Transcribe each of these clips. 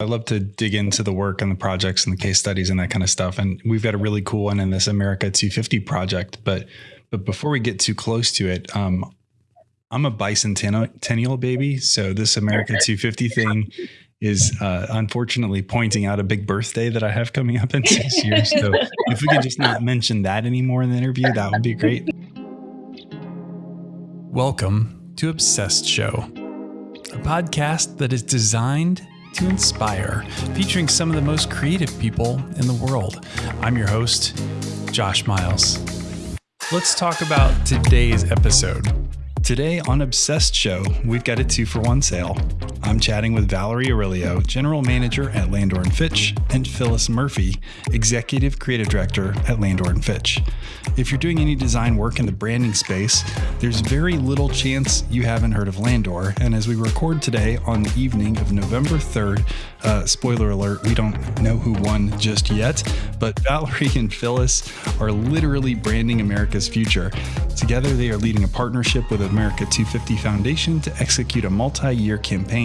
I love to dig into the work and the projects and the case studies and that kind of stuff. And we've got a really cool one in this America 250 project. But but before we get too close to it, um, I'm a bicentennial baby, so this America 250 thing is uh, unfortunately pointing out a big birthday that I have coming up in six years. So if we could just not mention that anymore in the interview, that would be great. Welcome to Obsessed Show, a podcast that is designed to inspire, featuring some of the most creative people in the world. I'm your host, Josh Miles. Let's talk about today's episode. Today on Obsessed Show, we've got a two for one sale. I'm chatting with Valerie Aurelio, General Manager at Landor & Fitch, and Phyllis Murphy, Executive Creative Director at Landor & Fitch. If you're doing any design work in the branding space, there's very little chance you haven't heard of Landor. And as we record today on the evening of November 3rd, uh, spoiler alert, we don't know who won just yet, but Valerie and Phyllis are literally branding America's future. Together, they are leading a partnership with America 250 Foundation to execute a multi year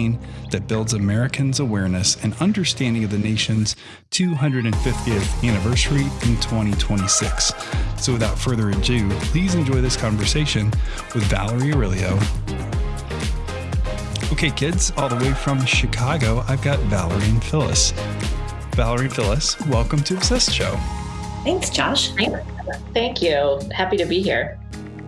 campaign that builds Americans' awareness and understanding of the nation's 250th anniversary in 2026. So, without further ado, please enjoy this conversation with Valerie Aurelio. Okay, kids, all the way from Chicago, I've got Valerie and Phyllis. Valerie and Phyllis, welcome to Obsessed Show. Thanks, Josh. Thank you. Happy to be here.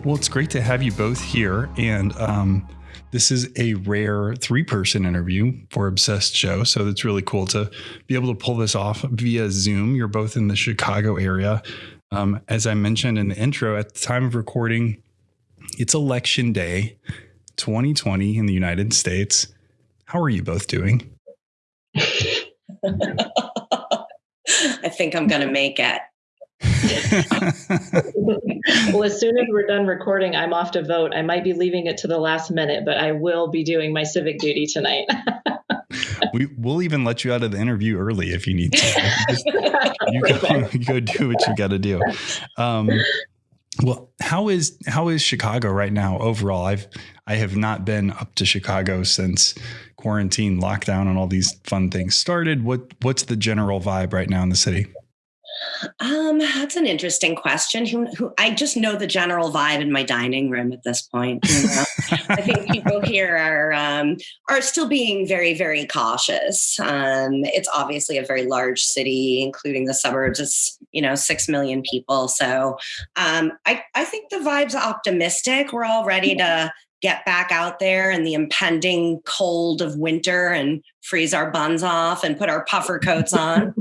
Well, it's great to have you both here. And um, this is a rare three person interview for Obsessed Show. So it's really cool to be able to pull this off via Zoom. You're both in the Chicago area. Um, as I mentioned in the intro, at the time of recording, it's election day 2020 in the United States. How are you both doing? I think I'm going to make it. well, as soon as we're done recording, I'm off to vote. I might be leaving it to the last minute, but I will be doing my civic duty tonight. we, will even let you out of the interview early if you need to. Just, you, go, you go do what you got to do. Um, well, how is how is Chicago right now overall? I've I have not been up to Chicago since quarantine, lockdown, and all these fun things started. What what's the general vibe right now in the city? Um, that's an interesting question. Who, who, I just know the general vibe in my dining room at this point. You know? I think people here are um, are still being very, very cautious. Um, it's obviously a very large city, including the suburbs. It's you know six million people, so um, I I think the vibe's optimistic. We're all ready to get back out there in the impending cold of winter and freeze our buns off and put our puffer coats on.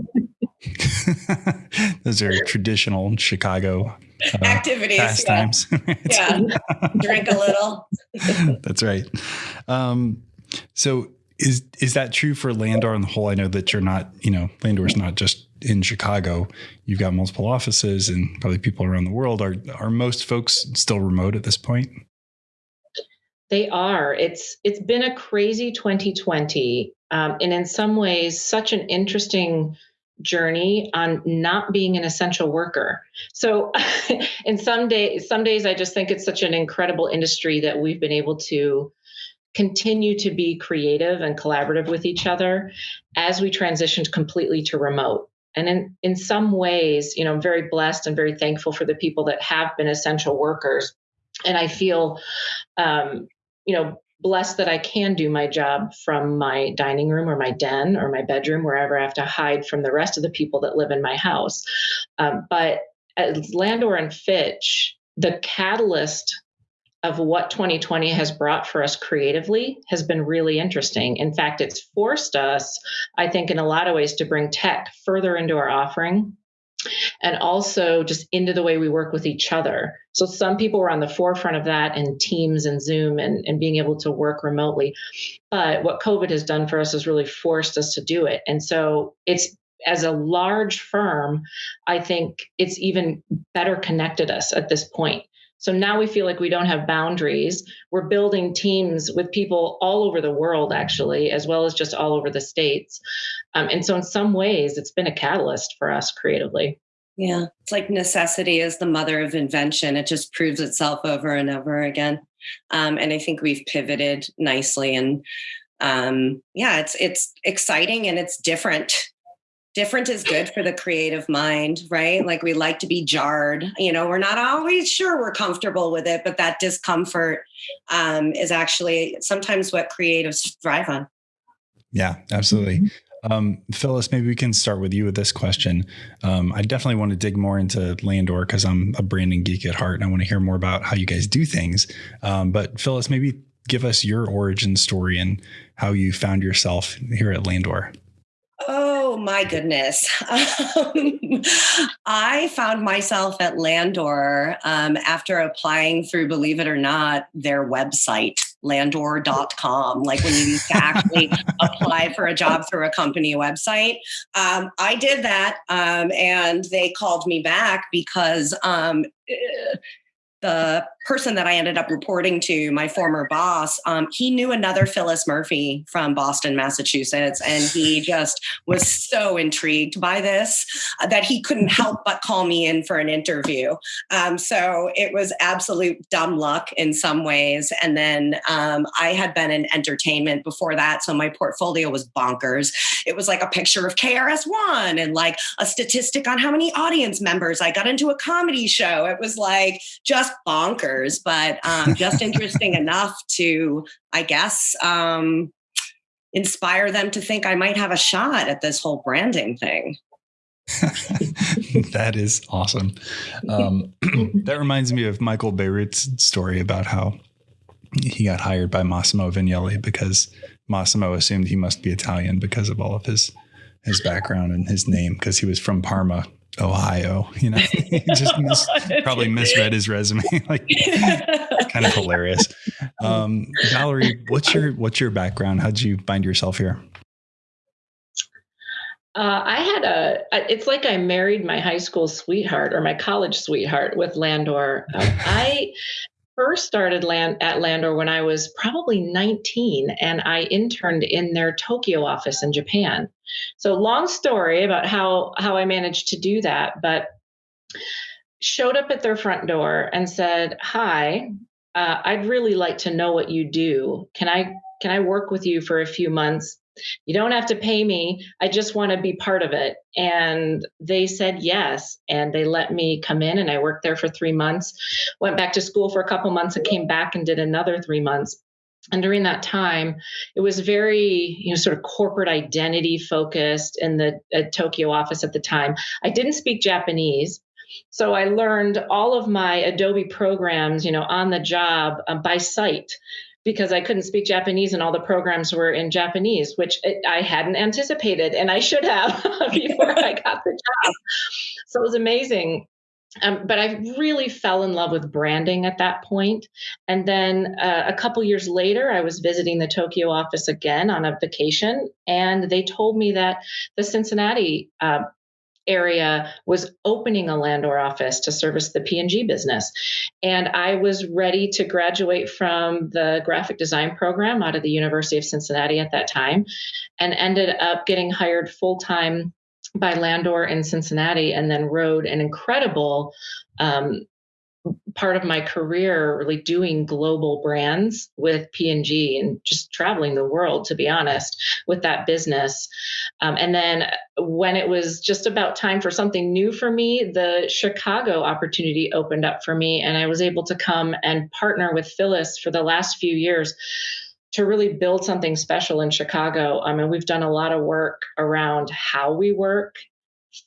Those are traditional Chicago uh, activities, pastimes. Yeah. yeah. drink a little. That's right. Um, so is is that true for Landor on the whole? I know that you're not, you know, Landor's not just in Chicago. You've got multiple offices and probably people around the world. Are are most folks still remote at this point? They are. It's it's been a crazy 2020, um, and in some ways, such an interesting journey on not being an essential worker. So in some days some days I just think it's such an incredible industry that we've been able to continue to be creative and collaborative with each other as we transitioned completely to remote. And in, in some ways, you know, I'm very blessed and very thankful for the people that have been essential workers. And I feel, um, you know, blessed that I can do my job from my dining room or my den or my bedroom, wherever I have to hide from the rest of the people that live in my house. Um, but as Landor and Fitch, the catalyst of what 2020 has brought for us creatively has been really interesting. In fact, it's forced us, I think, in a lot of ways to bring tech further into our offering and also just into the way we work with each other. So some people were on the forefront of that and Teams and Zoom and, and being able to work remotely. But what COVID has done for us has really forced us to do it. And so it's as a large firm, I think it's even better connected us at this point. So now we feel like we don't have boundaries. We're building teams with people all over the world, actually, as well as just all over the states. Um, and so, in some ways, it's been a catalyst for us creatively. Yeah, it's like necessity is the mother of invention. It just proves itself over and over again. Um, and I think we've pivoted nicely and um, yeah, it's it's exciting and it's different. Different is good for the creative mind, right? Like we like to be jarred. You know, we're not always sure we're comfortable with it, but that discomfort um, is actually sometimes what creatives thrive on. Yeah, absolutely. Mm-hmm. Um, Phyllis, maybe we can start with you with this question. Um, I definitely want to dig more into Landor because I'm a branding geek at heart and I want to hear more about how you guys do things. Um, but Phyllis, maybe give us your origin story and how you found yourself here at Landor. Oh my goodness. Um, I found myself at Landor um, after applying through, believe it or not, their website, landor.com. Like when you used to actually apply for a job through a company website. Um, I did that um, and they called me back because um, eh, the person that I ended up reporting to, my former boss, um, he knew another Phyllis Murphy from Boston, Massachusetts, and he just was so intrigued by this uh, that he couldn't help but call me in for an interview. Um, so it was absolute dumb luck in some ways. And then um, I had been in entertainment before that, so my portfolio was bonkers. It was like a picture of KRS One and like a statistic on how many audience members I got into a comedy show. It was like just bonkers but um, just interesting enough to, I guess, um, inspire them to think I might have a shot at this whole branding thing. that is awesome. Um, that reminds me of Michael Bierut's story about how he got hired by Massimo Vignelli because Massimo assumed he must be Italian because of all of his his background and his name because he was from Parma Ohio. You know, just mis- probably misread his resume. like, kind of hilarious. Um, Valerie, what's your what's your background? How'd you find yourself here? Uh, I had a. It's like I married my high school sweetheart or my college sweetheart with Landor. Uh, I first started land at Landor when I was probably 19 and I interned in their Tokyo office in Japan. So long story about how how I managed to do that, but showed up at their front door and said, "Hi, uh, I'd really like to know what you do. Can I can I work with you for a few months you don't have to pay me. I just want to be part of it. And they said yes. And they let me come in and I worked there for three months, went back to school for a couple months and came back and did another three months. And during that time, it was very, you know, sort of corporate identity focused in the Tokyo office at the time. I didn't speak Japanese. So I learned all of my Adobe programs, you know, on the job um, by sight because I couldn't speak Japanese and all the programs were in Japanese, which I hadn't anticipated and I should have before I got the job. So it was amazing. Um, but I really fell in love with branding at that point. And then uh, a couple years later, I was visiting the Tokyo office again on a vacation, and they told me that the Cincinnati uh, area was opening a Landor office to service the P&G business. And I was ready to graduate from the graphic design program out of the University of Cincinnati at that time and ended up getting hired full time by Landor in Cincinnati and then rode an incredible um, part of my career really doing global brands with P&G and just traveling the world to be honest with that business um, and then when it was just about time for something new for me the Chicago opportunity opened up for me and I was able to come and partner with Phyllis for the last few years to really build something special in Chicago. I mean, we've done a lot of work around how we work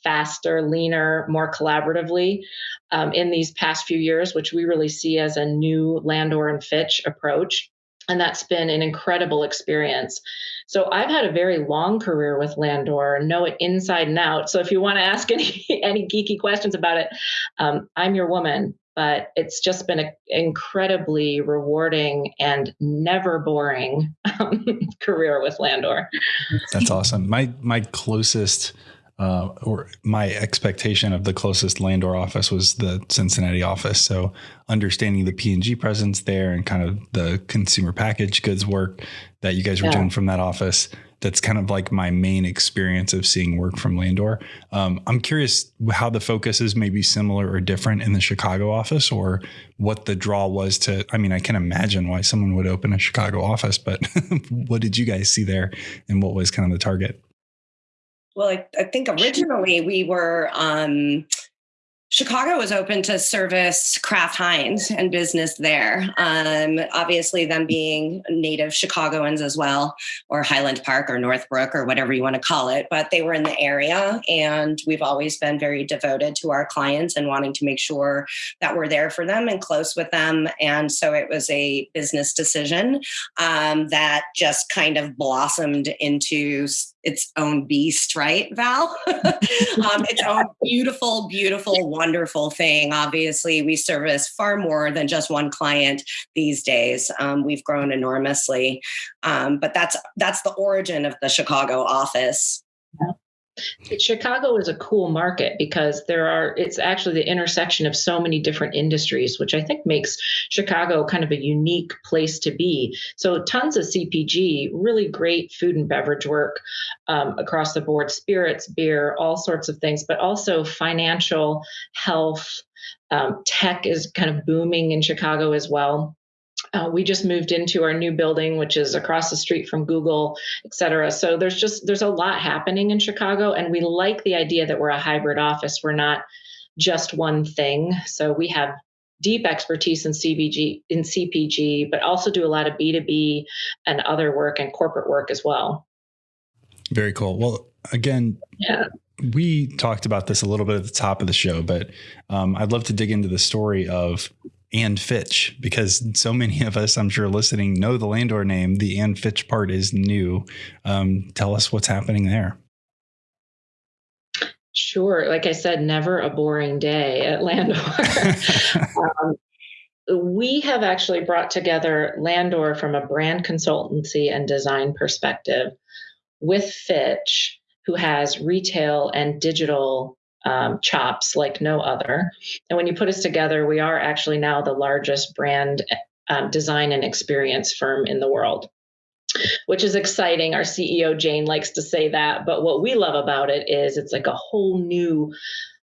faster, leaner, more collaboratively um, in these past few years, which we really see as a new Landor and Fitch approach. And that's been an incredible experience. So I've had a very long career with Landor, know it inside and out. So if you want to ask any any geeky questions about it, um, I'm your woman. But it's just been an incredibly rewarding and never boring um, career with Landor. That's awesome. My my closest uh, or my expectation of the closest Landor office was the Cincinnati office. So understanding the P and G presence there and kind of the consumer package goods work that you guys were yeah. doing from that office, that's kind of like my main experience of seeing work from Landor. Um, I'm curious how the focus is maybe similar or different in the Chicago office, or what the draw was to. I mean, I can imagine why someone would open a Chicago office, but what did you guys see there, and what was kind of the target? Well, I, I think originally we were um, Chicago was open to service Kraft Heinz and business there. Um, obviously, them being native Chicagoans as well, or Highland Park or Northbrook or whatever you want to call it, but they were in the area. And we've always been very devoted to our clients and wanting to make sure that we're there for them and close with them. And so it was a business decision um, that just kind of blossomed into its own beast, right, Val? um, its own beautiful, beautiful, wonderful thing. Obviously, we service far more than just one client these days. Um, we've grown enormously, um, but that's that's the origin of the Chicago office. Chicago is a cool market because there are it's actually the intersection of so many different industries, which I think makes Chicago kind of a unique place to be. So tons of CPG, really great food and beverage work um, across the board, spirits, beer, all sorts of things, but also financial, health, um, tech is kind of booming in Chicago as well. Uh, we just moved into our new building, which is across the street from Google, et cetera. So there's just there's a lot happening in Chicago, and we like the idea that we're a hybrid office. We're not just one thing. So we have deep expertise in CPG in CPG, but also do a lot of B2B and other work and corporate work as well. Very cool. Well, again, yeah. We talked about this a little bit at the top of the show, but um, I'd love to dig into the story of and Fitch because so many of us, I'm sure, listening know the Landor name. The and Fitch part is new. Um, tell us what's happening there. Sure. Like I said, never a boring day at Landor. um, we have actually brought together Landor from a brand consultancy and design perspective with Fitch, who has retail and digital um, chops like no other. And when you put us together, we are actually now the largest brand um, design and experience firm in the world, which is exciting. Our CEO, Jane, likes to say that. But what we love about it is it's like a whole new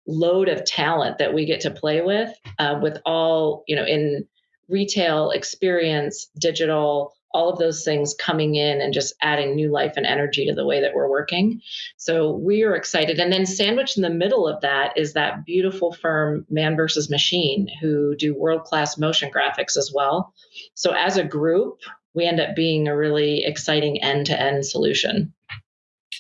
load of talent that we get to play with, uh, with all, you know, in retail experience, digital, all of those things coming in and just adding new life and energy to the way that we're working. So we are excited. And then sandwiched in the middle of that is that beautiful firm, Man versus Machine, who do world class motion graphics as well. So as a group, we end up being a really exciting end to end solution.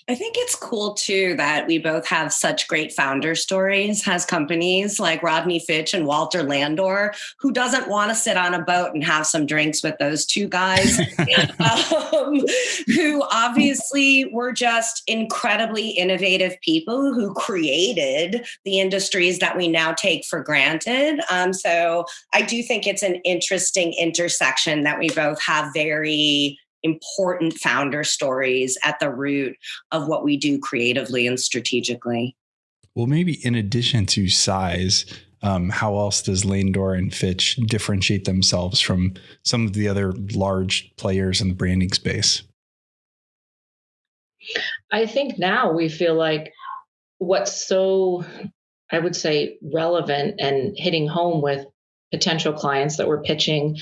I think it's cool too that we both have such great founder stories as companies like Rodney Fitch and Walter Landor, who doesn't want to sit on a boat and have some drinks with those two guys, um, who obviously were just incredibly innovative people who created the industries that we now take for granted. Um, so I do think it's an interesting intersection that we both have very important founder stories at the root of what we do creatively and strategically. Well, maybe in addition to size, um, how else does Landor and Fitch differentiate themselves from some of the other large players in the branding space? I think now we feel like what's so, I would say, relevant and hitting home with potential clients that we're pitching,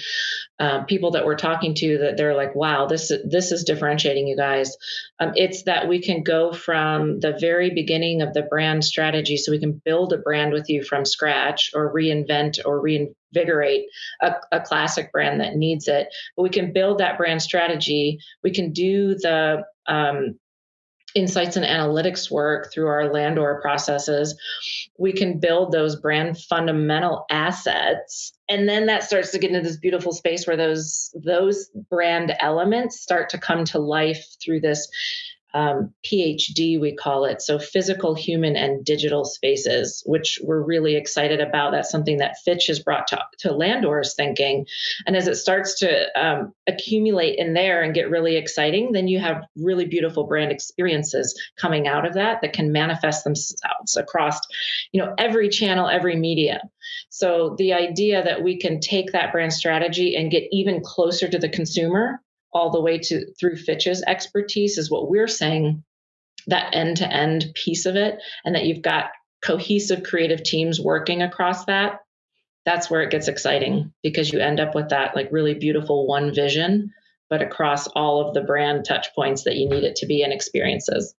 uh, people that we're talking to that they're like, wow, this this is differentiating you guys. Um, it's that we can go from the very beginning of the brand strategy, so we can build a brand with you from scratch, or reinvent or reinvigorate a, a classic brand that needs it. But we can build that brand strategy. We can do the um, insights and analytics work through our Landor processes, we can build those brand fundamental assets. And then that starts to get into this beautiful space where those those brand elements start to come to life through this um, PHD, we call it. So physical, human, and digital spaces, which we're really excited about. That's something that Fitch has brought to, to Landor's thinking. And as it starts to um, accumulate in there and get really exciting, then you have really beautiful brand experiences coming out of that that can manifest themselves across, you know, every channel, every media. So the idea that we can take that brand strategy and get even closer to the consumer all the way to through Fitch's expertise is what we're saying that end to end piece of it and that you've got cohesive creative teams working across that that's where it gets exciting because you end up with that like really beautiful one vision but across all of the brand touch points that you need it to be in experiences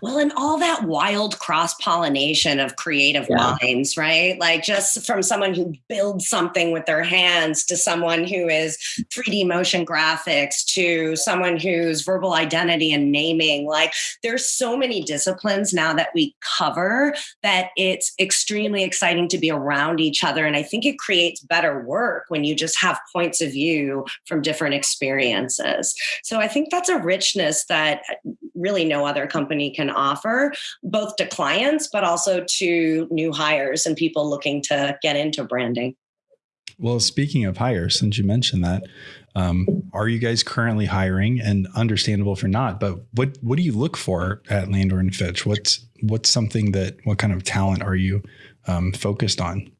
well, and all that wild cross pollination of creative yeah. minds, right? Like just from someone who builds something with their hands to someone who is 3D motion graphics to someone who's verbal identity and naming. Like there's so many disciplines now that we cover that it's extremely exciting to be around each other. And I think it creates better work when you just have points of view from different experiences. So I think that's a richness that uh, really no other company can offer, both to clients, but also to new hires and people looking to get into branding. Well, speaking of hires, since you mentioned that, um, are you guys currently hiring? And understandable for not, but what what do you look for at Landor and Fitch? What's what's something that what kind of talent are you um, focused on?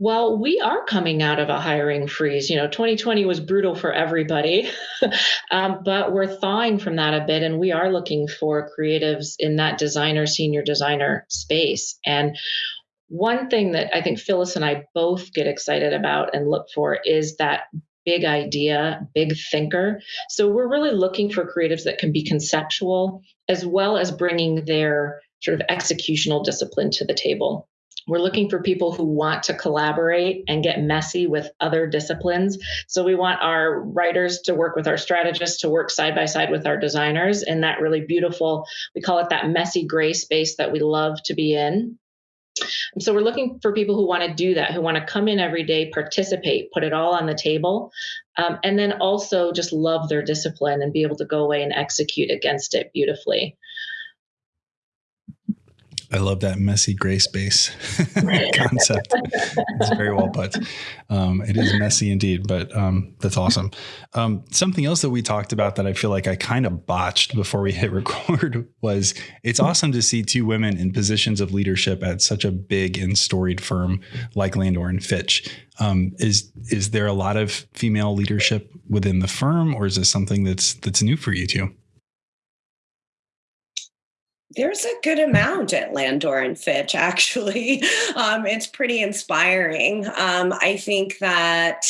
Well, we are coming out of a hiring freeze. You know, 2020 was brutal for everybody, um, but we're thawing from that a bit, and we are looking for creatives in that designer, senior designer space. And one thing that I think Phyllis and I both get excited about and look for is that big idea, big thinker. So we're really looking for creatives that can be conceptual as well as bringing their sort of executional discipline to the table. We're looking for people who want to collaborate and get messy with other disciplines. So we want our writers to work with our strategists to work side by side with our designers in that really beautiful, we call it that messy gray space that we love to be in. so we're looking for people who want to do that, who want to come in every day, participate, put it all on the table, um, and then also just love their discipline and be able to go away and execute against it beautifully. I love that messy gray space concept. it's very well put. Um, it is messy indeed, but um, that's awesome. Um, something else that we talked about that I feel like I kind of botched before we hit record was it's awesome to see two women in positions of leadership at such a big and storied firm like Landor and Fitch. Um, is is there a lot of female leadership within the firm, or is this something that's that's new for you two? There's a good amount at Landor and Fitch, actually. Um, it's pretty inspiring. Um, I think that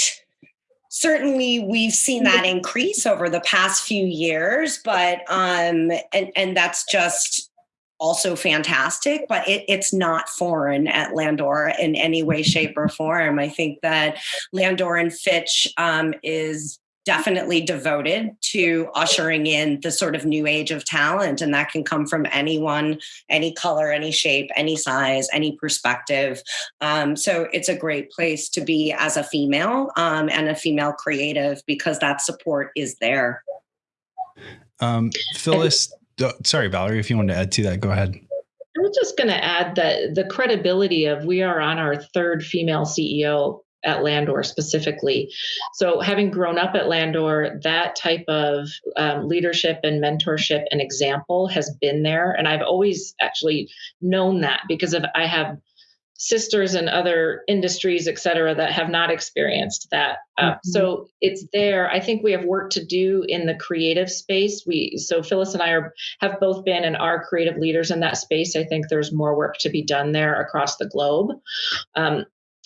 certainly we've seen that increase over the past few years, but um, and and that's just also fantastic, but it, it's not foreign at Landor in any way, shape, or form. I think that Landor and Fitch um, is definitely devoted to ushering in the sort of new age of talent. And that can come from anyone any color any shape any size any perspective. Um, so it's a great place to be as a female um, and a female creative because that support is there. Um, phyllis sorry valerie if you want to add to that go ahead. I was just going to add that the credibility of we are on our third female CEO at Landor specifically. So, having grown up at Landor, that type of um, leadership and mentorship and example has been there. And I've always actually known that because of I have sisters in other industries, et cetera, that have not experienced that. Uh, mm-hmm. So it's there. I think we have work to do in the creative space. We so Phyllis and I are have both been and are creative leaders in that space. I think there's more work to be done there across the globe. Um,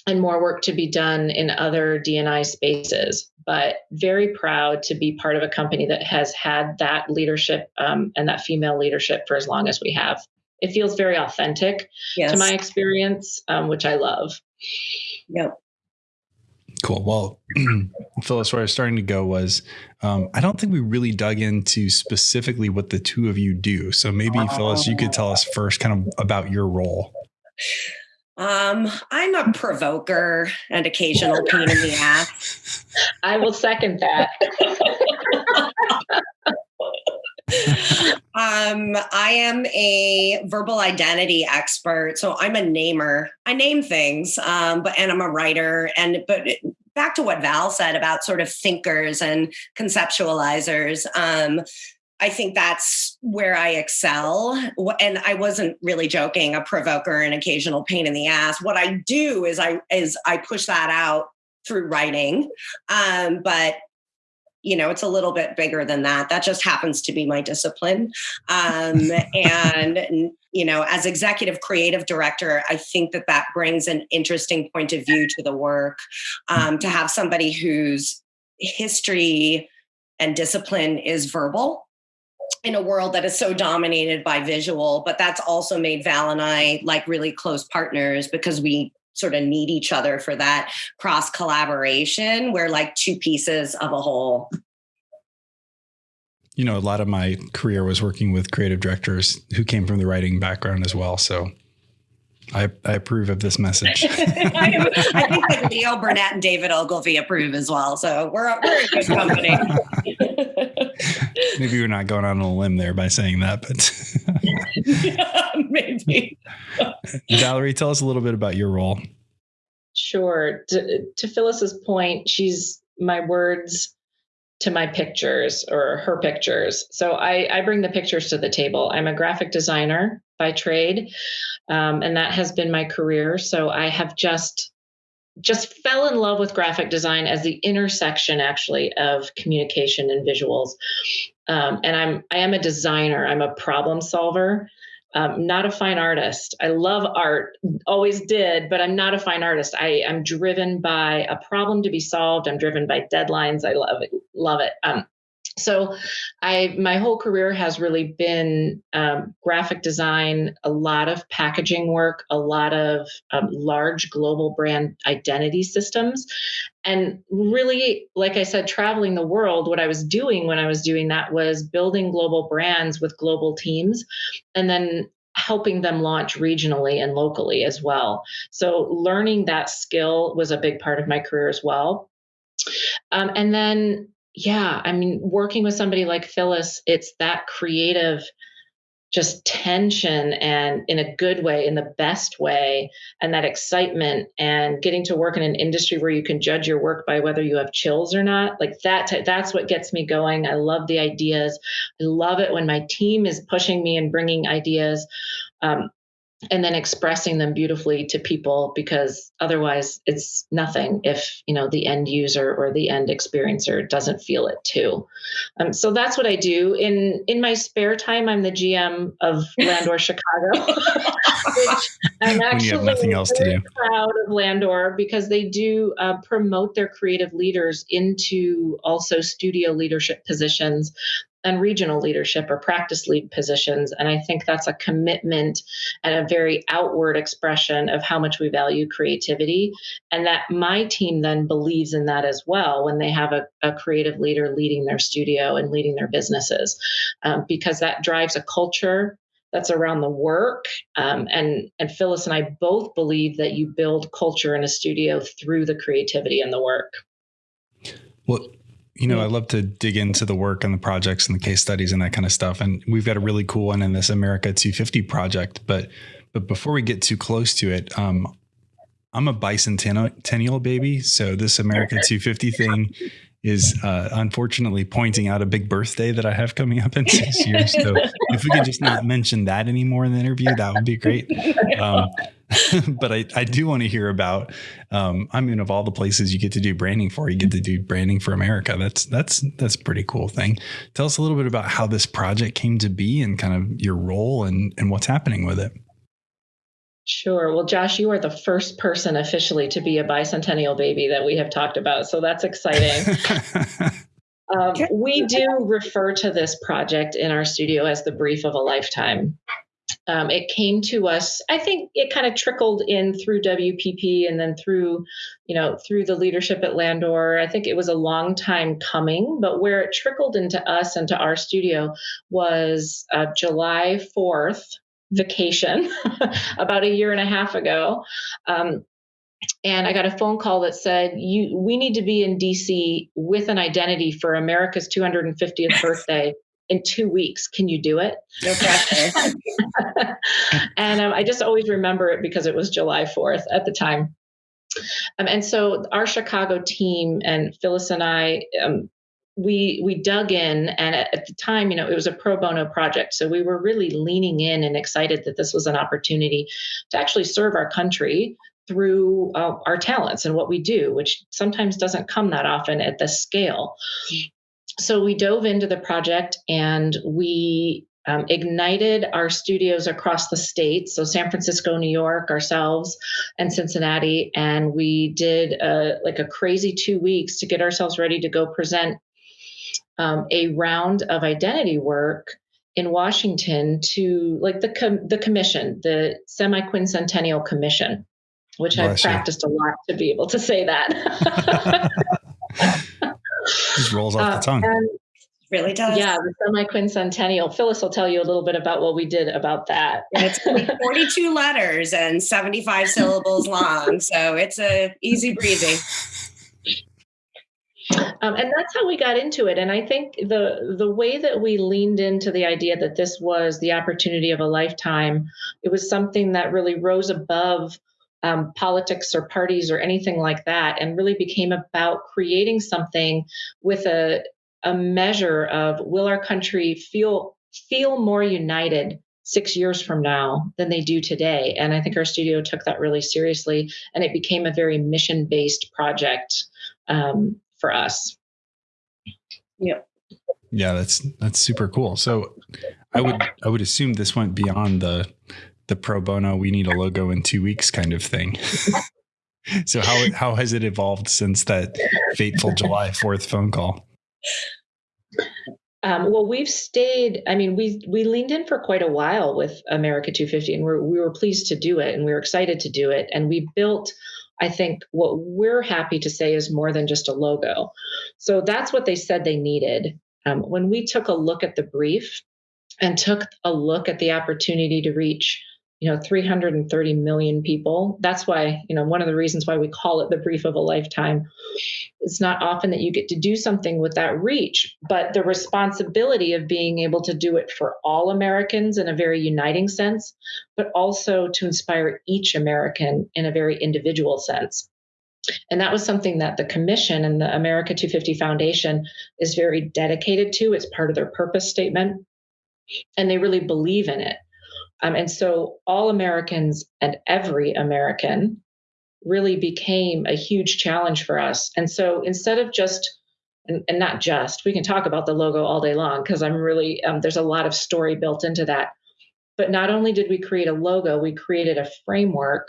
and more work to be done in other DNI spaces. But very proud to be part of a company that has had that leadership um, and that female leadership for as long as we have. It feels very authentic yes. to my experience, um, which I love. Yep. Cool. Well, Phyllis, where I was starting to go was um, I don't think we really dug into specifically what the two of you do. So maybe, Phyllis, you could tell us first kind of about your role. Um, I'm a provoker and occasional pain in the ass. I will second that. um, I am a verbal identity expert, so I'm a namer. I name things, um, but and I'm a writer. And but back to what Val said about sort of thinkers and conceptualizers. Um, I think that's where I excel. And I wasn't really joking, a provoker, an occasional pain in the ass. What I do is I is I push that out through writing. Um, but you know it's a little bit bigger than that that just happens to be my discipline um, and you know as executive creative director i think that that brings an interesting point of view to the work um, to have somebody whose history and discipline is verbal in a world that is so dominated by visual but that's also made val and i like really close partners because we sort of need each other for that cross collaboration. We're like two pieces of a whole. You know, a lot of my career was working with creative directors who came from the writing background as well. So I, I approve of this message. I, I, think that Leo Burnett and David Ogilvy approve as well. So we're, we're a good company. Maybe we're not going on a limb there by saying that, but yeah, maybe. Valerie, tell us a little bit about your role. Sure. To, to Phyllis's point, she's my words to my pictures or her pictures. So I, I bring the pictures to the table. I'm a graphic designer by trade, um, and that has been my career. So I have just just fell in love with graphic design as the intersection actually of communication and visuals um, and i'm i am a designer i'm a problem solver um, not a fine artist. I love art, always did, but I'm not a fine artist. I am driven by a problem to be solved. I'm driven by deadlines. I love it. Love it. Um, so i my whole career has really been um, graphic design a lot of packaging work a lot of um, large global brand identity systems. And really like i said traveling the world what i was doing when i was doing that was building global brands with global teams and then helping them launch regionally and locally as well. So learning that skill was a big part of my career as well. Um, and then yeah, I mean, working with somebody like Phyllis, it's that creative just tension and in a good way, in the best way, and that excitement and getting to work in an industry where you can judge your work by whether you have chills or not. Like that, that's what gets me going. I love the ideas. I love it when my team is pushing me and bringing ideas. Um, and then expressing them beautifully to people because otherwise it's nothing if you know the end user or the end experiencer doesn't feel it too. Um, so that's what i do. In in my spare time i'm the gm of landor chicago which i'm actually nothing else to do. proud of landor because they do uh, promote their creative leaders into also studio leadership positions and regional leadership or practice lead positions. And I think that's a commitment and a very outward expression of how much we value creativity. And that my team then believes in that as well when they have a, a creative leader leading their studio and leading their businesses, um, because that drives a culture that's around the work. Um, and and Phyllis and I both believe that you build culture in a studio through the creativity and the work. Well, you know, I love to dig into the work and the projects and the case studies and that kind of stuff. And we've got a really cool one in this America 250 project. But but before we get too close to it, um, I'm a bicentennial baby, so this America 250 thing is uh, unfortunately pointing out a big birthday that I have coming up in six years. So if we could just not mention that anymore in the interview, that would be great. Um, but I, I do want to hear about. Um, I mean, of all the places you get to do branding for, you get to do branding for America. That's that's that's a pretty cool thing. Tell us a little bit about how this project came to be and kind of your role and and what's happening with it. Sure. Well, Josh, you are the first person officially to be a bicentennial baby that we have talked about. So that's exciting. um, we do refer to this project in our studio as the brief of a lifetime. Um, it came to us, I think it kind of trickled in through WPP and then through, you know, through the leadership at Landor. I think it was a long time coming, but where it trickled into us and to our studio was uh, July 4th, vacation about a year and a half ago. Um, and I got a phone call that said, "You, we need to be in DC with an identity for America's 250th birthday in two weeks. Can you do it?" No pressure. and um, I just always remember it because it was July 4th at the time. Um, and so our Chicago team and Phyllis and I um, we we dug in and at, at, the time you know it was a pro bono project. So we were really leaning in and excited that this was an opportunity to actually serve our country through uh, our talents and what we do which sometimes doesn't come that often at this scale. So we dove into the project and we um, ignited our studios across the state so san francisco new york ourselves and cincinnati and we did a, like a crazy two weeks to get ourselves ready to go present um, a round of identity work in washington to like the, com- the commission the semi-quincentennial commission which Bless i've practiced a lot to be able to say that just rolls off the uh, tongue uh, really does. Yeah, the semi quincentennial. Phyllis will tell you a little bit about what we did about that. And it's 42 letters and 75 syllables long. So it's a easy breezy. Um, and that's how we got into it. And I think the the way that we leaned into the idea that this was the opportunity of a lifetime, it was something that really rose above um, politics or parties or anything like that, and really became about creating something with a a measure of will our country feel feel more united six years from now than they do today and i think our studio took that really seriously and it became a very mission based project um, for us yeah yeah that's that's super cool so i would i would assume this went beyond the the pro bono we need a logo in two weeks kind of thing so how how has it evolved since that fateful july 4th phone call um, well, we've stayed. I mean, we we leaned in for quite a while with America 250, and we're, we were pleased to do it, and we were excited to do it, and we built. I think what we're happy to say is more than just a logo. So that's what they said they needed. Um, when we took a look at the brief and took a look at the opportunity to reach you know 330 million people. That's why you know one of the reasons why we call it the brief of a lifetime. It's not often that you get to do something with that reach but the responsibility of being able to do it for all americans in a very uniting sense but also to inspire each american in a very individual sense. And that was something that the commission and the america 250 foundation is very dedicated to. It's part of their purpose statement. And they really believe in it um, and so all Americans and every American really became a huge challenge for us. And so instead of just and, and not just, we can talk about the logo all day long because I'm really, um, there's a lot of story built into that. But not only did we create a logo, we created a framework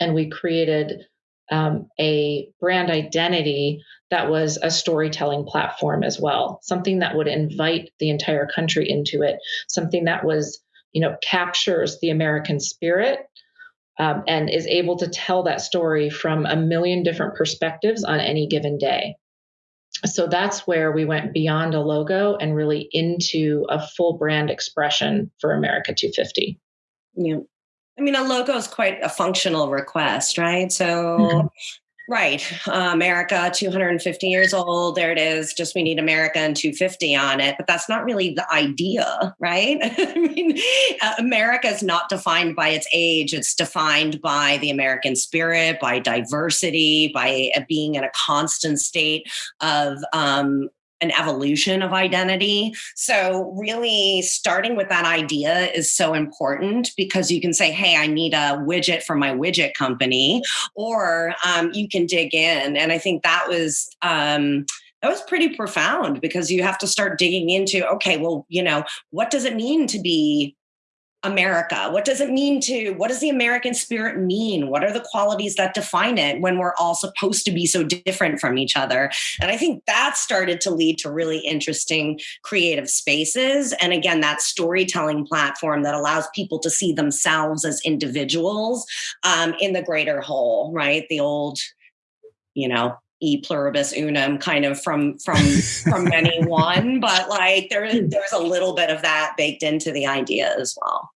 and we created um, a brand identity that was a storytelling platform as well, something that would invite the entire country into it, something that was you know, captures the American spirit um, and is able to tell that story from a million different perspectives on any given day. So that's where we went beyond a logo and really into a full brand expression for America 250. Yeah. I mean, a logo is quite a functional request, right? So mm-hmm. Right. Uh, America, 250 years old. There it is. Just we need America and 250 on it. But that's not really the idea, right? I mean, uh, America is not defined by its age. It's defined by the American spirit, by diversity, by uh, being in a constant state of um, an evolution of identity. So, really, starting with that idea is so important because you can say, Hey, I need a widget for my widget company, or um, you can dig in. And I think that was. Um, that was pretty profound because you have to start digging into okay well you know what does it mean to be America? What does it mean to, what does the American spirit mean? What are the qualities that define it when we're all supposed to be so different from each other? And I think that started to lead to really interesting creative spaces. And again, that storytelling platform that allows people to see themselves as individuals um, in the greater whole, right? The old, you know, e pluribus unum kind of from from from many one but like there there's a little bit of that baked into the idea as well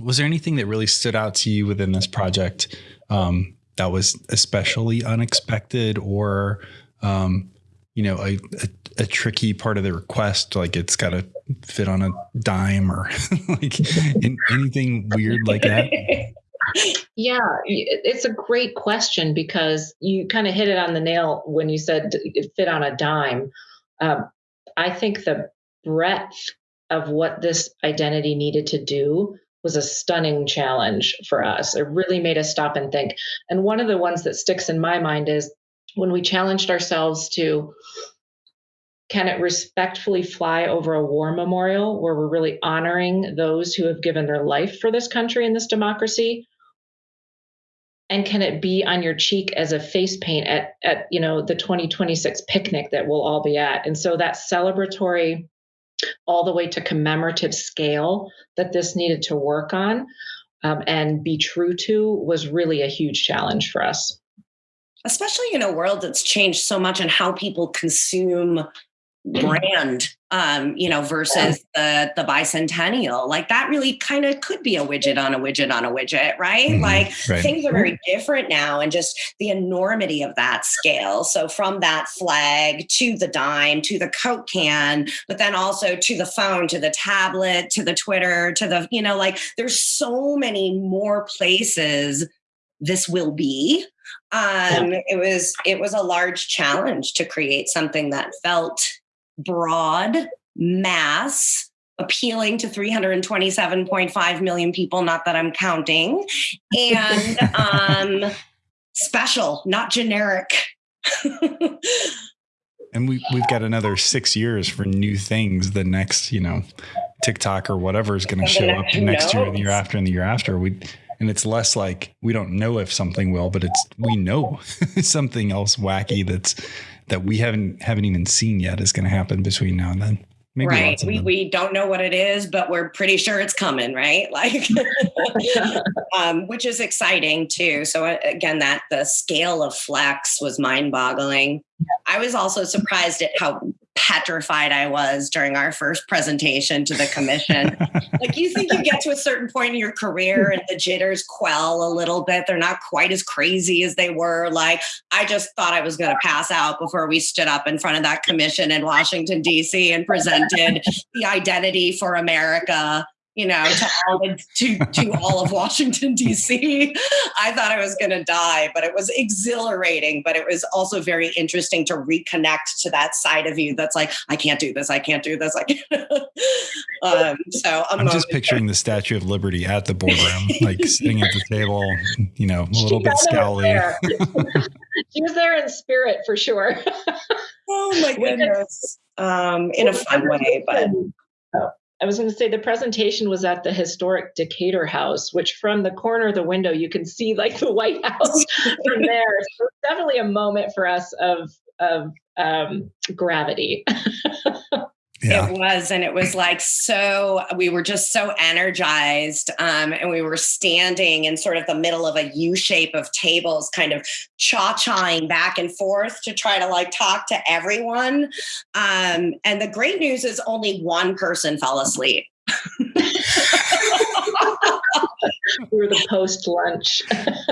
was there anything that really stood out to you within this project um, that was especially unexpected or um, you know a, a, a, tricky part of the request like it's got to fit on a dime or like anything weird like that? Yeah it's a great question because you kind of hit it on the nail when you said it fit on a dime. Um, i think the breadth of what this identity needed to do was a stunning challenge for us. It really made us stop and think. And one of the ones that sticks in my mind is when we challenged ourselves to can it respectfully fly over a war memorial where we're really honoring those who have given their life for this country and this democracy? And can it be on your cheek as a face paint at, at you know the 2026 picnic that we'll all be at? And so that celebratory, all the way to commemorative scale that this needed to work on um, and be true to was really a huge challenge for us. Especially in a world that's changed so much in how people consume brand um you know versus the the bicentennial like that really kind of could be a widget on a widget on a widget right? Mm-hmm. like right. things are very different now and just the enormity of that scale. So from that flag to the dime to the coke can but then also to the phone to the tablet to the twitter to the you know like there's so many more places this will be. Um it was it was a large challenge to create something that felt broad, mass, appealing to 327.5 million people, not that I'm counting, and um, special, not generic. and we, we've got another six years for new things. The next, you know, TikTok or whatever is going to show up next year, and the year after, and the year after. We and it's less like we don't know if something will, but it's we know something else wacky that's that we haven't haven't even seen yet is going to happen between now and then. Maybe right. We, we don't know what it is, but we're pretty sure it's coming, right? Like, um, which is exciting too. So uh, again, that the scale of flex was mind boggling. I was also surprised at how petrified I was during our first presentation to the commission. like you think you get to a certain point in your career and the jitters quell a little bit. They're not quite as crazy as they were. Like I just thought I was going to pass out before we stood up in front of that commission in Washington D.C. and presented the identity for America you know, to all, to, to all of Washington, D.C. I thought I was going to die, but it was exhilarating. But it was also very interesting to reconnect to that side of you that's like, I can't do this. I can't do this. I can't. um, so I'm, I'm just picturing the Statue of Liberty at the boardroom, like sitting at the table, you know, a little bit scowly. she was there in spirit for sure. oh my goodness. Um, in a fun way, but. Oh. I was going to say the presentation was at the historic Decatur House, which from the corner of the window you can see like the White House from there. So definitely a moment for us of of um, gravity. Yeah. It was, and it was like so. We were just so energized, um, and we were standing in sort of the middle of a U shape of tables, kind of cha chaing back and forth to try to like talk to everyone. Um, and the great news is only one person fell asleep. we were the post lunch.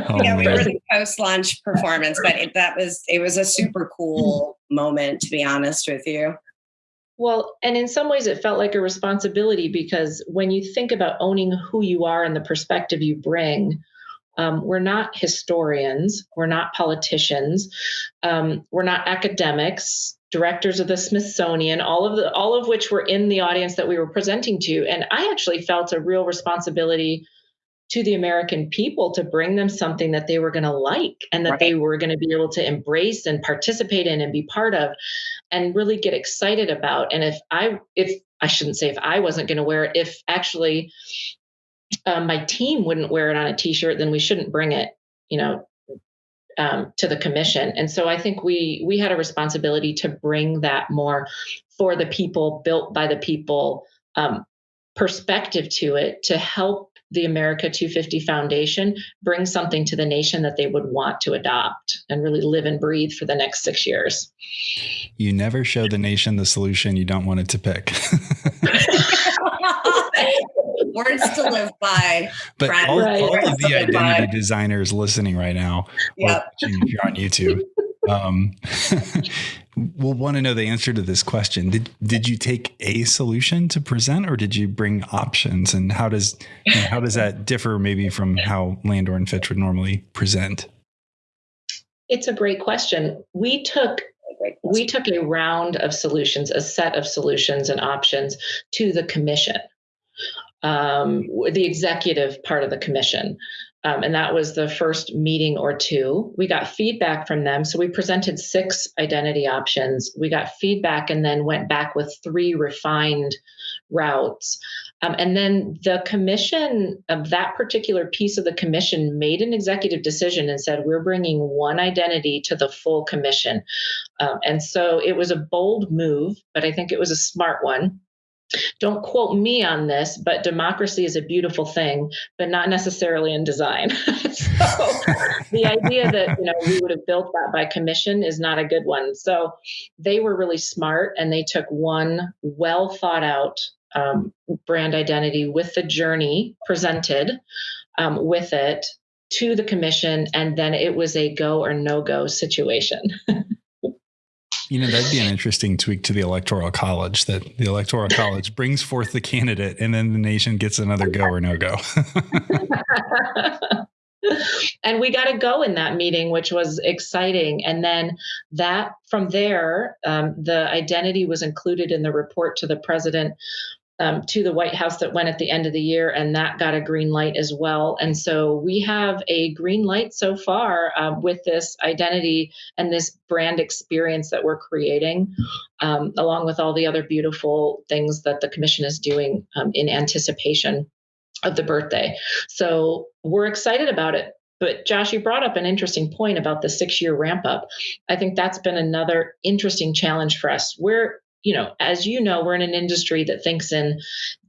Oh, yeah, we were the post lunch performance, but it, that was it was a super cool moment to be honest with you. Well, and in some ways, it felt like a responsibility because when you think about owning who you are and the perspective you bring, um, we're not historians, we're not politicians, um, we're not academics, directors of the Smithsonian, all of the all of which were in the audience that we were presenting to, and I actually felt a real responsibility to the American people to bring them something that they were going to like and that right. they were going to be able to embrace and participate in and be part of and really get excited about. And if I, if I shouldn't say if I wasn't going to wear it, if actually um, my team wouldn't wear it on a t-shirt, then we shouldn't bring it, you know, um, to the commission. And so I think we we had a responsibility to bring that more for the people, built by the people um, perspective to it to help the America 250 Foundation bring something to the nation that they would want to adopt and really live and breathe for the next six years. You never show the nation the solution you don't want it to pick. Words to live by. But all, all, of the identity by. designers listening right now, yep. if you're on YouTube, um, we'll want to know the answer to this question. Did did you take a solution to present, or did you bring options? And how does how does that differ maybe from how Landor and Fitch would normally present? It's a great question. We took we took a round of solutions, a set of solutions and options to the commission, um, the executive part of the commission. Um, and that was the first meeting or two. We got feedback from them. So we presented six identity options. We got feedback and then went back with three refined routes. Um, and then the commission of that particular piece of the commission made an executive decision and said, we're bringing one identity to the full commission. Um, and so it was a bold move, but I think it was a smart one. Don't quote me on this, but democracy is a beautiful thing, but not necessarily in design. so the idea that you know we would have built that by commission is not a good one. So they were really smart and they took one well thought out um, brand identity with the journey presented um, with it to the commission, and then it was a go or no go situation. You know, that'd be an interesting tweak to the Electoral College that the Electoral College brings forth the candidate and then the nation gets another go or no go. and we got to go in that meeting, which was exciting. And then that from there, um, the identity was included in the report to the president um, to the White House that went at the end of the year, and that got a green light as well. And so we have a green light so far um, with this identity and this brand experience that we're creating, um, along with all the other beautiful things that the Commission is doing um, in anticipation of the birthday. So we're excited about it. But Josh, you brought up an interesting point about the six year ramp up. I think that's been another interesting challenge for us. We're you know, as you know, we're in an industry that thinks in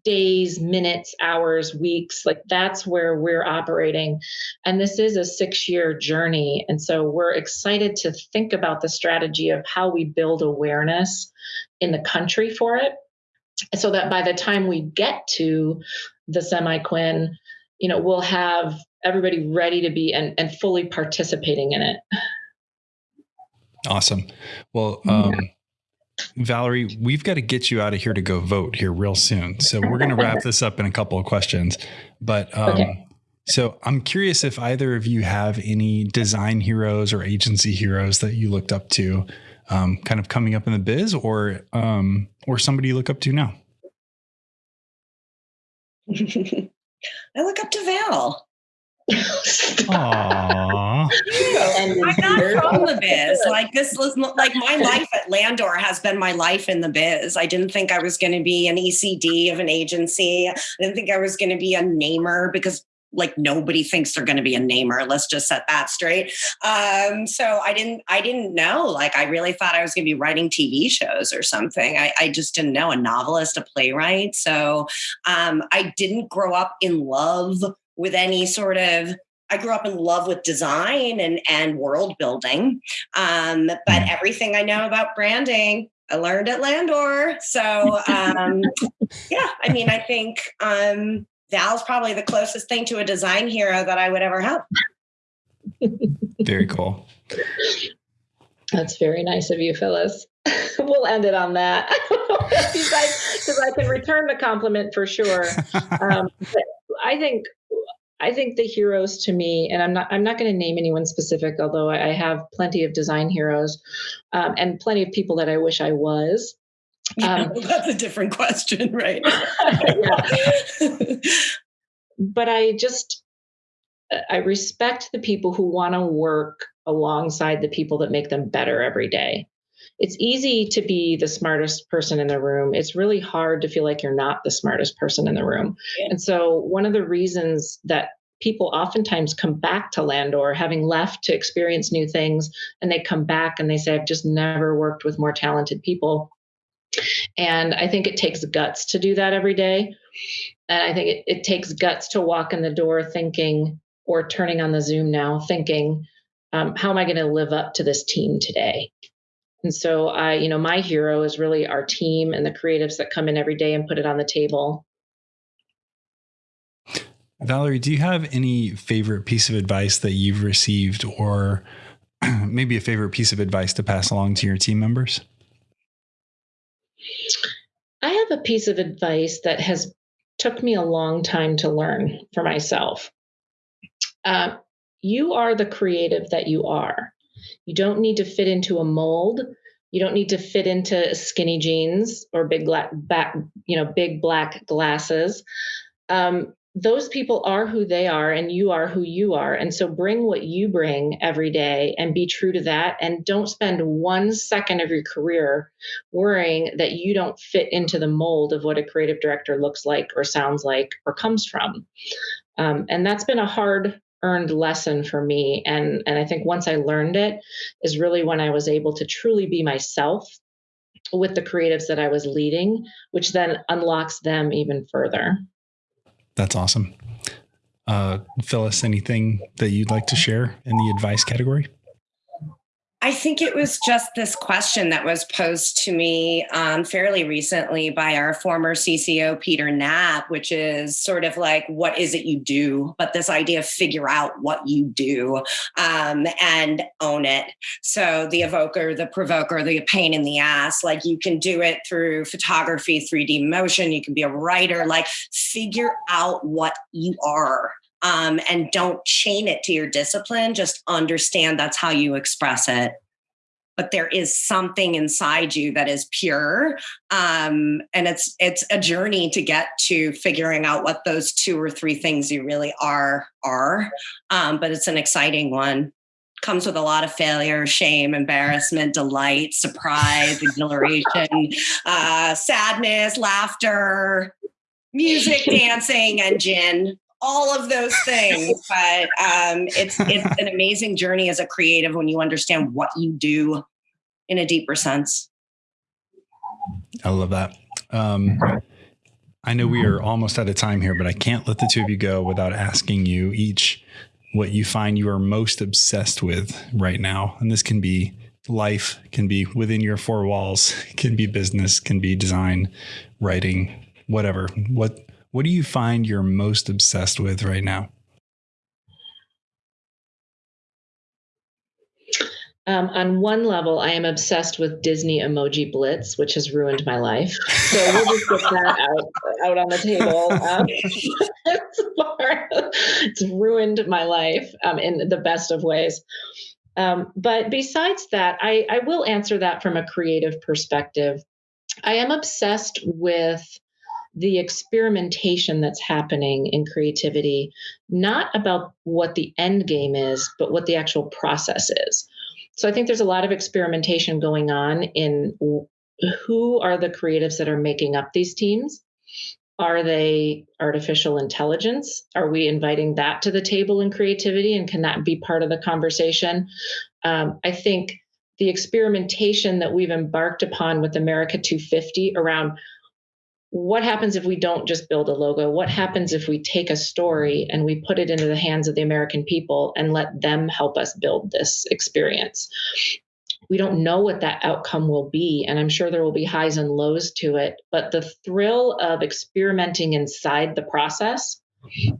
days, minutes, hours, weeks. Like that's where we're operating. And this is a six year journey. And so we're excited to think about the strategy of how we build awareness in the country for it so that by the time we get to the semi-quin, you know, we'll have everybody ready to be and, and fully participating in it. Awesome. Well, um, yeah. Valerie, we've got to get you out of here to go vote here real soon. So we're going to wrap this up in a couple of questions. But um, okay. so I'm curious if either of you have any design heroes or agency heroes that you looked up to, um, kind of coming up in the biz, or um, or somebody you look up to now. I look up to Val. Aww. I'm not from the biz. Like this was like my life at Landor has been my life in the biz. I didn't think I was going to be an ECD of an agency. I didn't think I was going to be a namer because like nobody thinks they're going to be a namer let's just set that straight um, so i didn't i didn't know like i really thought i was going to be writing tv shows or something I, I, just didn't know a novelist a playwright so um, i didn't grow up in love with any sort of I grew up in love with design and and world building, um, but hmm. everything I know about branding I learned at Landor. So um, yeah, I mean, I think um, Val's probably the closest thing to a design hero that I would ever have. Very cool. That's very nice of you, Phyllis. we'll end it on that because I can return the compliment for sure. Um, I think I think the heroes to me, and I'm not I'm not going to name anyone specific, although I have plenty of design heroes um, and plenty of people that I wish I was. Um, yeah, that's a different question, right? but I just I respect the people who want to work alongside the people that make them better every day. It's easy to be the smartest person in the room. It's really hard to feel like you're not the smartest person in the room. Yeah. And so, one of the reasons that people oftentimes come back to Landor having left to experience new things, and they come back and they say, I've just never worked with more talented people. And I think it takes guts to do that every day. And I think it, it takes guts to walk in the door thinking, or turning on the Zoom now, thinking, um, how am I going to live up to this team today? And so I, you know, my hero is really our team and the creatives that come in every day and put it on the table. Valerie, do you have any favorite piece of advice that you've received or maybe a favorite piece of advice to pass along to your team members? I have a piece of advice that has took me a long time to learn for myself. Uh, you are the creative that you are. You don't need to fit into a mold. You don't need to fit into skinny jeans or big black, back, you know, big black glasses. Um, those people are who they are and you are who you are. And so bring what you bring every day and be true to that. And don't spend one second of your career worrying that you don't fit into the mold of what a creative director looks like or sounds like or comes from. Um, and that's been a hard earned lesson for me. And, and I think once I learned it is really when I was able to truly be myself with the creatives that I was leading, which then unlocks them even further. That's awesome. Uh, Phyllis, anything that you'd like to share in the advice category? I think it was just this question that was posed to me um, fairly recently by our former CCO, Peter Knapp, which is sort of like, what is it you do? But this idea of figure out what you do um, and own it. So the evoker, the provoker, the pain in the ass, like you can do it through photography, 3D motion, you can be a writer, like figure out what you are um, and don't chain it to your discipline. Just understand that's how you express it. But there is something inside you that is pure, um, and it's it's a journey to get to figuring out what those two or three things you really are are. Um, but it's an exciting one. Comes with a lot of failure, shame, embarrassment, delight, surprise, exhilaration, uh, sadness, laughter, music, dancing, and gin all of those things. but um, it's it's an amazing journey as a creative when you understand what you do in a deeper sense. I love that. Um, I know we are almost out of time here, but I can't let the two of you go without asking you each what you find you are most obsessed with right now. And this can be life, can be within your four walls, can be business, can be design, writing, whatever. What what do you find you're most obsessed with right now? Um, on one level, I am obsessed with Disney Emoji Blitz, which has ruined my life. So we'll just get that out, out on the table. Um, it's ruined my life um, in the best of ways. Um, but besides that, I, I will answer that from a creative perspective. I am obsessed with the experimentation that's happening in creativity, not about what the end game is, but what the actual process is. So I think there's a lot of experimentation going on in who are the creatives that are making up these teams? Are they artificial intelligence? Are we inviting that to the table in creativity? And can that be part of the conversation? Um, I think the experimentation that we've embarked upon with America 250 around what happens if we don't just build a logo? What happens if we take a story and we put it into the hands of the American people and let them help us build this experience? We don't know what that outcome will be, and I'm sure there will be highs and lows to it, but the thrill of experimenting inside the process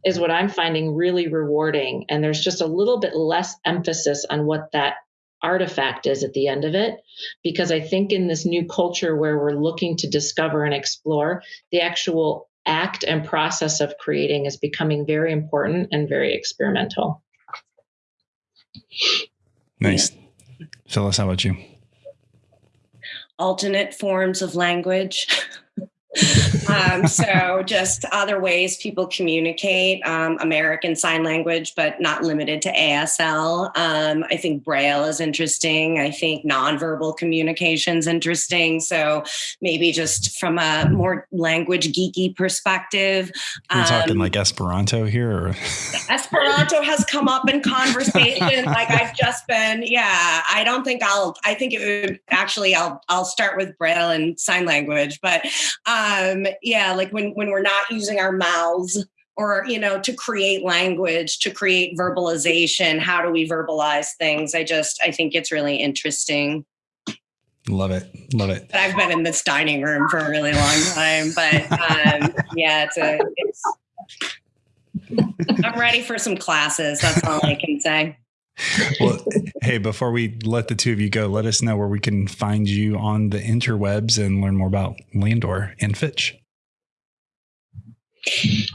is what I'm finding really rewarding. And there's just a little bit less emphasis on what that artifact is at the end of it. Because I think in this new culture where we're looking to discover and explore, the actual act and process of creating is becoming very important and very experimental. Nice. Yeah. Phyllis, how about you? Alternate forms of language. um, so just other ways people communicate um, american sign language but not limited to asl um, i think braille is interesting. I think nonverbal communication is interesting. So maybe just from a more language geeky perspective we're talking um, like esperanto here or? esperanto has come up in conversation like i've just been yeah. I don't think i'll i think it would actually i'll i'll start with braille and sign language but um, um, yeah, like when when we're not using our mouths or you know to create language to create verbalization how do we verbalize things? I just i think it's really interesting. Love it. Love it. But i've been in this dining room for a really long time but um, yeah it's a it's i'm ready for some classes that's all i can say well, hey, before we let the two of you go, let us know where we can find you on the interwebs and learn more about Landor and Fitch.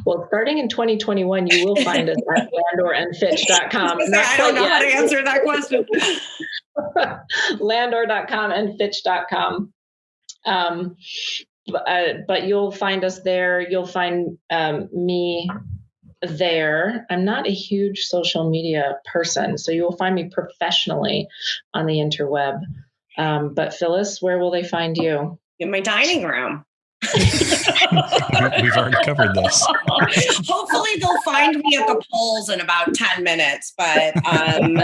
Well, starting in 2021, you will find us at landorandfitch.com. I don't know yet. how to answer that question. landor.com and fitch.com. Um, but, uh, but you'll find us there. You'll find um, me there. I'm not a huge social media person, so you will find me professionally on the interweb. Um, but Phyllis, where will they find you? In my dining room. We've already covered this. Hopefully, they'll find me at the polls in about 10 minutes. But, um,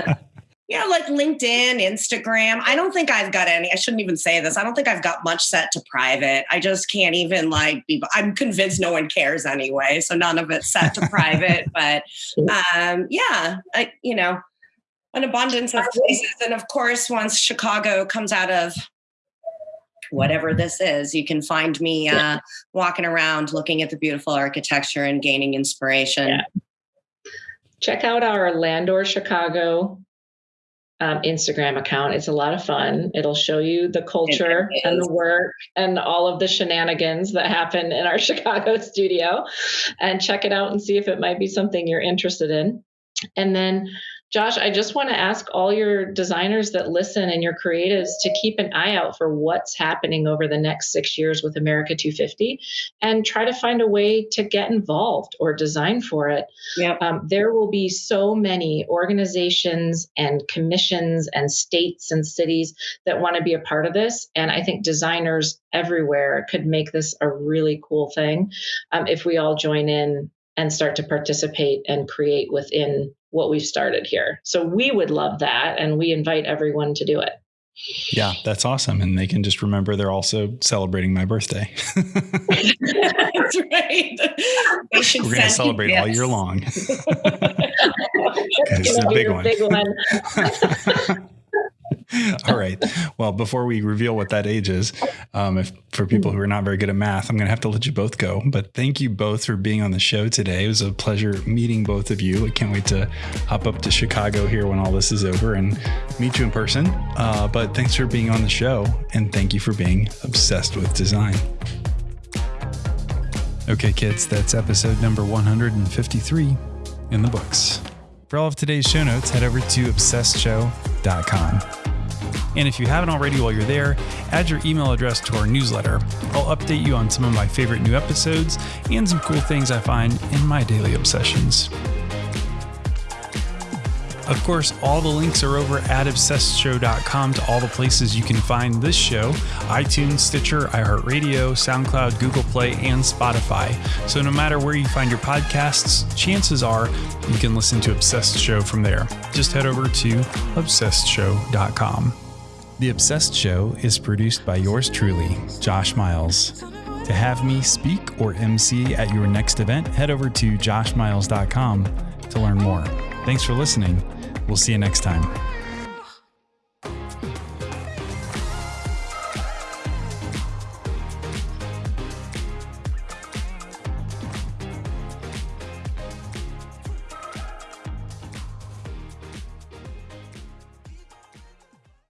you know, like LinkedIn, Instagram. I don't think I've got any. I shouldn't even say this. I don't think I've got much set to private. I just can't even like be. I'm convinced no one cares anyway. So none of it's set to private. But um, yeah, I, you know, an abundance of places. And of course, once Chicago comes out of whatever this is, you can find me uh, walking around looking at the beautiful architecture and gaining inspiration. Yeah. Check out our Landor Chicago um, Instagram account. It's a lot of fun. It'll show you the culture and the work and all of the shenanigans that happen in our Chicago studio. And check it out and see if it might be something you're interested in. And then Josh, I just want to ask all your designers that listen and your creatives to keep an eye out for what's happening over the next six years with America 250 and try to find a way to get involved or design for it. Yep. Um, there will be so many organizations and commissions and states and cities that want to be a part of this. And I think designers everywhere could make this a really cool thing um, if we all join in and start to participate and create within what we've started here. So we would love that. And we invite everyone to do it. Yeah, that's awesome. And they can just remember they're also celebrating my birthday. that's right. We're going to celebrate all year long. it's a big one. Big one. All right. Well, before we reveal what that age is, um, if for people who are not very good at math, I'm going to have to let you both go. But thank you both for being on the show today. It was a pleasure meeting both of you. I can't wait to hop up to Chicago here when all this is over and meet you in person. Uh, but thanks for being on the show, and thank you for being obsessed with design. Okay, kids, that's episode number 153 in the books. For all of today's show notes, head over to obsessedshow.com. And if you haven't already while you're there, add your email address to our newsletter. I'll update you on some of my favorite new episodes and some cool things I find in my daily obsessions. Of course, all the links are over at obsessedshow.com to all the places you can find this show iTunes, Stitcher, iHeartRadio, SoundCloud, Google Play, and Spotify. So no matter where you find your podcasts, chances are you can listen to Obsessed Show from there. Just head over to obsessedshow.com. The Obsessed Show is produced by yours truly, Josh Miles. To have me speak or MC at your next event, head over to joshmiles.com to learn more. Thanks for listening We'll see you next time.